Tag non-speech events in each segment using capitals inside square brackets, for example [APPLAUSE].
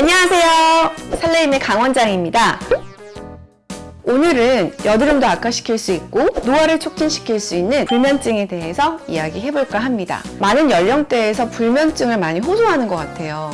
안녕하세요. 설레임의 강원장입니다. 오늘은 여드름도 악화시킬 수 있고 노화를 촉진시킬 수 있는 불면증에 대해서 이야기해볼까 합니다. 많은 연령대에서 불면증을 많이 호소하는 것 같아요.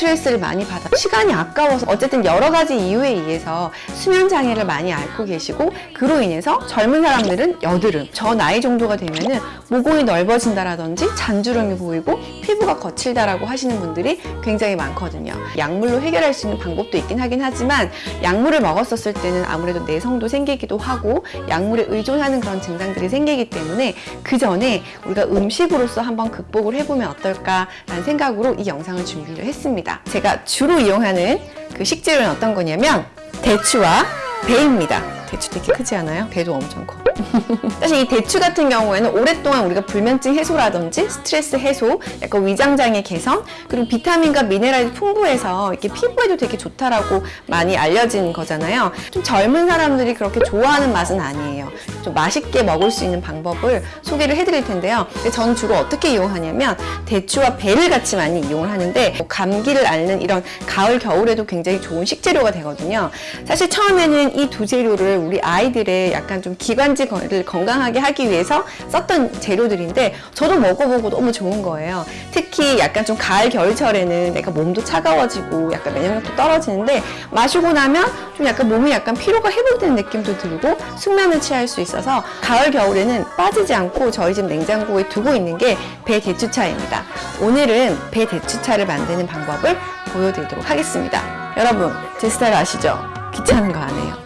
스트레스를 많이 받아 시간이 아까워서 어쨌든 여러 가지 이유에 의해서 수면 장애를 많이 앓고 계시고 그로 인해서 젊은 사람들은 여드름 저 나이 정도가 되면은 모공이 넓어진다라든지 잔주름이 보이고 피부가 거칠다라고 하시는 분들이 굉장히 많거든요. 약물로 해결할 수 있는 방법도 있긴 하긴 하지만 약물을 먹었었을 때는 아무래도 내성도 생기기도 하고 약물에 의존하는 그런 증상들이 생기기 때문에 그 전에 우리가 음식으로서 한번 극복을 해보면 어떨까라는 생각으로 이 영상을 준비를 했습니다. 제가 주로 이용하는 그 식재료는 어떤 거냐면 대추와 배입니다. 대추 되게 크지 않아요? 배도 엄청 커. [LAUGHS] 사실 이 대추 같은 경우에는 오랫동안 우리가 불면증 해소라든지 스트레스 해소, 약간 위장장애 개선, 그리고 비타민과 미네랄이 풍부해서 이렇게 피부에도 되게 좋다라고 많이 알려진 거잖아요. 좀 젊은 사람들이 그렇게 좋아하는 맛은 아니에요. 좀 맛있게 먹을 수 있는 방법을 소개를 해드릴 텐데요. 저는 주로 어떻게 이용하냐면 대추와 배를 같이 많이 이용을 하는데 뭐 감기를 앓는 이런 가을, 겨울에도 굉장히 좋은 식재료가 되거든요. 사실 처음에는 이 두 재료를 우리 아이들의 약간 좀 기관지 를 건강하게 하기 위해서 썼던 재료들인데 저도 먹어보고 너무 좋은 거예요. 특히 약간 좀 가을, 겨울철에는 내가 몸도 차가워지고 약간 면역력도 떨어지는데 마시고 나면 좀 약간 몸이 약간 피로가 회복되는 느낌도 들고 숙면을 취할 수 있어서 가을, 겨울에는 빠지지 않고 저희 집 냉장고에 두고 있는 게 배 대추차입니다. 오늘은 배 대추차를 만드는 방법을 보여드리도록 하겠습니다. 여러분, 제 스타일 아시죠? 귀찮은 거 안 해요.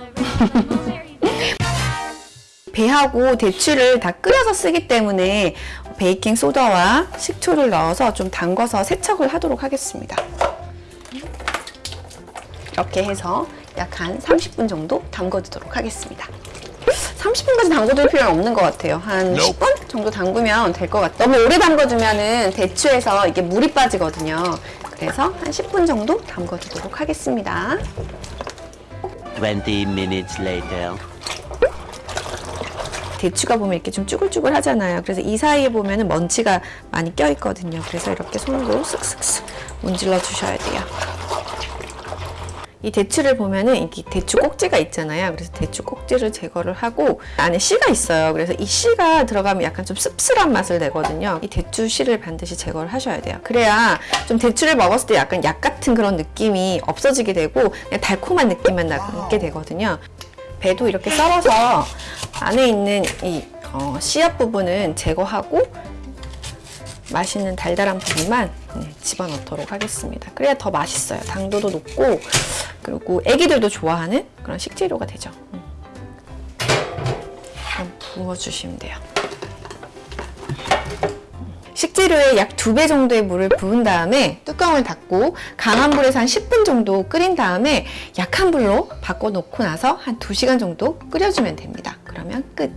[LAUGHS] 배하고 대추를 다 끓여서 쓰기 때문에 베이킹 소다와 식초를 넣어서 좀 담궈서 세척을 하도록 하겠습니다. 이렇게 해서 약 한 30분 정도 담궈두도록 하겠습니다. 30분까지 담궈둘 필요는 없는 것 같아요. 한 10분 정도 담그면 될 것 같아요. 너무 오래 담궈두면은 대추에서 이게 물이 빠지거든요. 그래서 한 10분 정도 담궈두도록 하겠습니다. 20 minutes later. 대추가 보면 이렇게 좀 쭈글쭈글 하잖아요. 그래서 이 사이에 보면 은 먼지가 많이 껴 있거든요. 그래서 이렇게 손으로 쓱쓱쓱 문질러 주셔야 돼요. 이 대추를 보면은 이게 대추 꼭지가 있잖아요. 그래서 대추 꼭지를 제거를 하고 안에 씨가 있어요. 그래서 이 씨가 들어가면 약간 좀 씁쓸한 맛을 내거든요. 이 대추 씨를 반드시 제거를 하셔야 돼요. 그래야 좀 대추를 먹었을 때 약간 약 같은 그런 느낌이 없어지게 되고 달콤한 느낌만 나게 되거든요. 배도 이렇게 썰어서 안에 있는 이 어, 씨앗 부분은 제거하고 맛있는 달달한 부분만 네, 집어넣도록 하겠습니다. 그래야 더 맛있어요. 당도도 높고 그리고 애기들도 좋아하는 그런 식재료가 되죠. 음. 부어주시면 돼요. 식재료에 약두배 정도의 물을 부은 다음에 뚜껑을 닫고 강한 불에서 한 10분 정도 끓인 다음에 약한 불로 바꿔놓고 나서 한 2시간 정도 끓여주면 됩니다. 그러면 끝!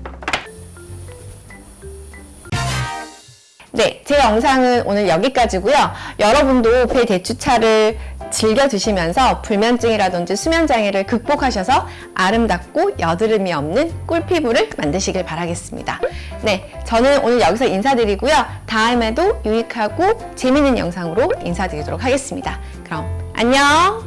네, 제 영상은 오늘 여기까지고요. 여러분도 배 대추차를 즐겨 드시면서 불면증이라든지 수면장애를 극복하셔서 아름답고 여드름이 없는 꿀피부를 만드시길 바라겠습니다. 네, 저는 오늘 여기서 인사드리고요. 다음에도 유익하고 재밌는 영상으로 인사드리도록 하겠습니다. 그럼 안녕!